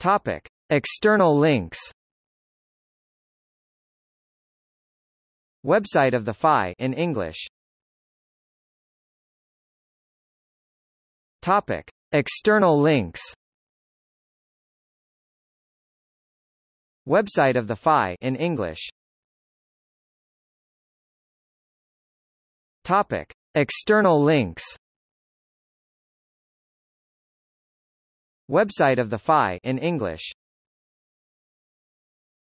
Topic: External links. Website of the FI in English. Topic: External links. Website of the FI in English. Topic: External links. Website of the FI in English